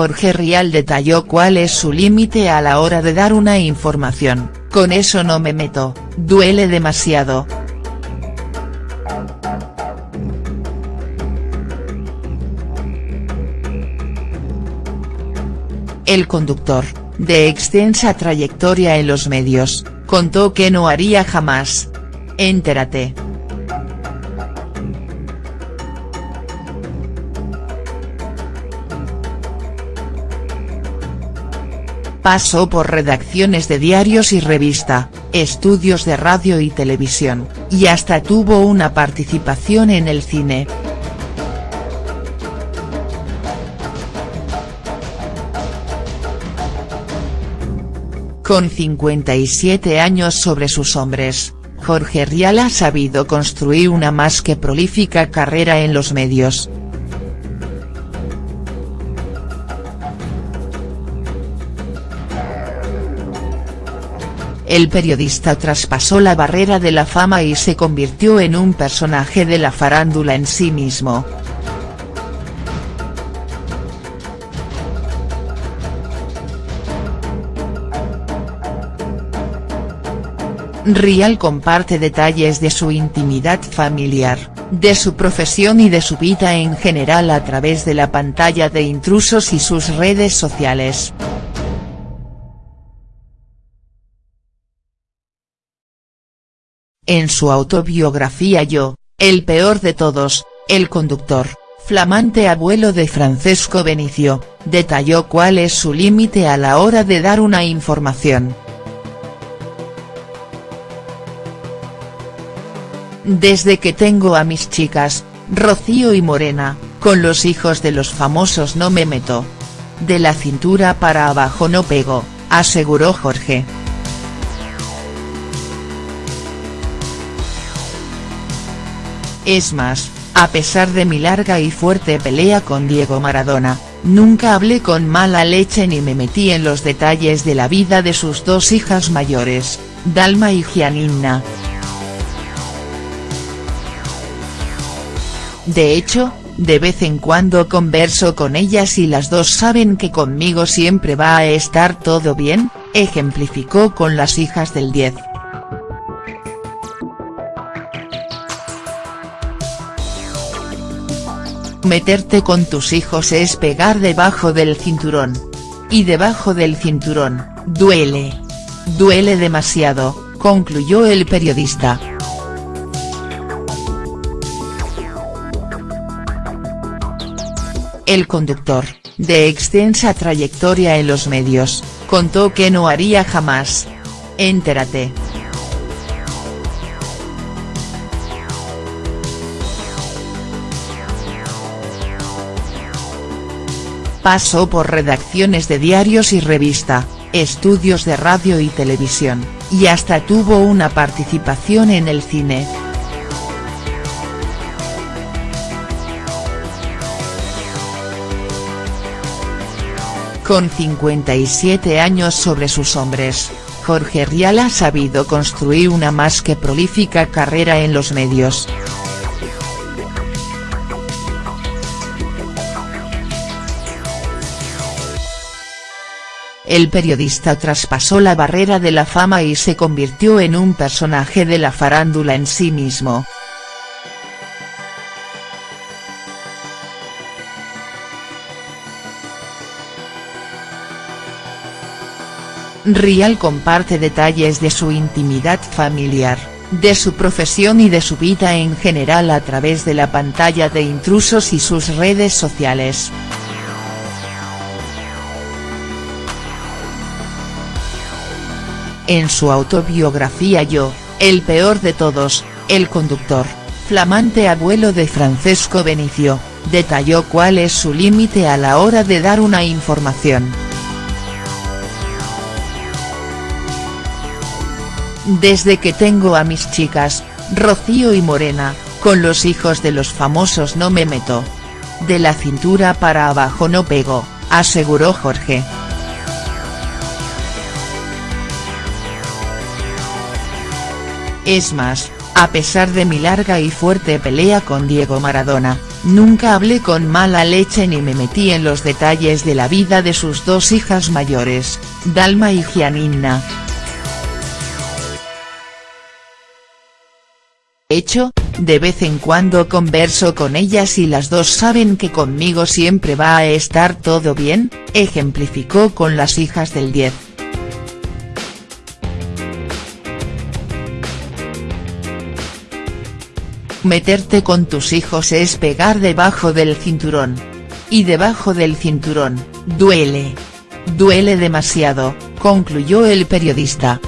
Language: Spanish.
Jorge Rial detalló cuál es su límite a la hora de dar una información, con eso no me meto, duele demasiado. El conductor, de extensa trayectoria en los medios, contó que no haría jamás. Entérate. Pasó por redacciones de diarios y revista, estudios de radio y televisión, y hasta tuvo una participación en el cine. Con 57 años sobre sus hombres, Jorge Rial ha sabido construir una más que prolífica carrera en los medios. El periodista traspasó la barrera de la fama y se convirtió en un personaje de la farándula en sí mismo. Rial comparte detalles de su intimidad familiar, de su profesión y de su vida en general a través de la pantalla de intrusos y sus redes sociales. En su autobiografía Yo, el peor de todos, el conductor, flamante abuelo de Francesco Benicio, detalló cuál es su límite a la hora de dar una información. Desde que tengo a mis chicas, Rocío y Morena, con los hijos de los famosos no me meto. De la cintura para abajo no pego, aseguró Jorge. Es más, a pesar de mi larga y fuerte pelea con Diego Maradona, nunca hablé con mala leche ni me metí en los detalles de la vida de sus dos hijas mayores, Dalma y Gianina. De hecho, de vez en cuando converso con ellas y las dos saben que conmigo siempre va a estar todo bien, ejemplificó con las hijas del 10. Meterte con tus hijos es pegar debajo del cinturón. Y debajo del cinturón, duele. Duele demasiado, concluyó el periodista. El conductor, de extensa trayectoria en los medios, contó que no haría jamás. Entérate. Pasó por redacciones de diarios y revista, estudios de radio y televisión, y hasta tuvo una participación en el cine. Con 57 años sobre sus hombres, Jorge Rial ha sabido construir una más que prolífica carrera en los medios. El periodista traspasó la barrera de la fama y se convirtió en un personaje de la farándula en sí mismo. Rial comparte detalles de su intimidad familiar, de su profesión y de su vida en general a través de la pantalla de intrusos y sus redes sociales. En su autobiografía Yo, el peor de todos, el conductor, flamante abuelo de Francesco Benicio, detalló cuál es su límite a la hora de dar una información. Desde que tengo a mis chicas, Rocío y Morena, con los hijos de los famosos no me meto. De la cintura para abajo no pego, aseguró Jorge. Es más, a pesar de mi larga y fuerte pelea con Diego Maradona, nunca hablé con mala leche ni me metí en los detalles de la vida de sus dos hijas mayores, Dalma y Gianina. hecho, de vez en cuando converso con ellas y las dos saben que conmigo siempre va a estar todo bien, ejemplificó con las hijas del 10. Meterte con tus hijos es pegar debajo del cinturón. Y debajo del cinturón, duele. Duele demasiado, concluyó el periodista.